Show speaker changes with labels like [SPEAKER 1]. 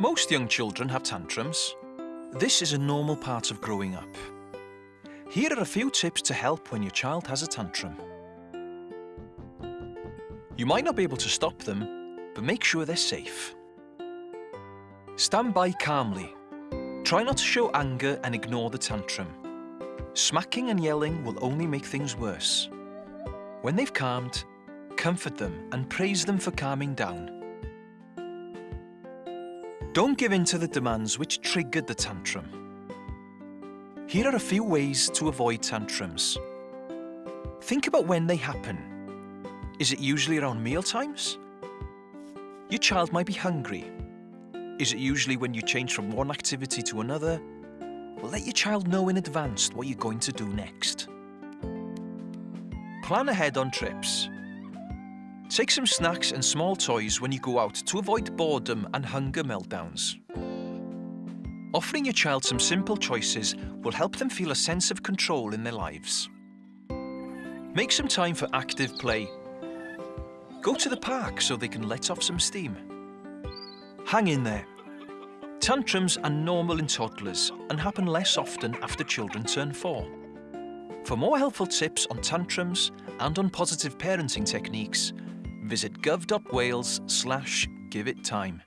[SPEAKER 1] Most young children have tantrums. This is a normal part of growing up. Here are a few tips to help when your child has a tantrum. You might not be able to stop them, but make sure they're safe. Stand by calmly. Try not to show anger and ignore the tantrum. Smacking and yelling will only make things worse. When they've calmed, comfort them and praise them for calming down. Don't give in to the demands which triggered the tantrum. Here are a few ways to avoid tantrums. Think about when they happen. Is it usually around meal times? Your child might be hungry. Is it usually when you change from one activity to another? Well, let your child know in advance what you're going to do next. Plan ahead on trips. Take some snacks and small toys when you go out to avoid boredom and hunger meltdowns. Offering your child some simple choices will help them feel a sense of control in their lives. Make some time for active play. Go to the park so they can let off some steam. Hang in there. Tantrums are normal in toddlers and happen less often after children turn four. For more helpful tips on tantrums and on positive parenting techniques, visit gov.wales slash give it time.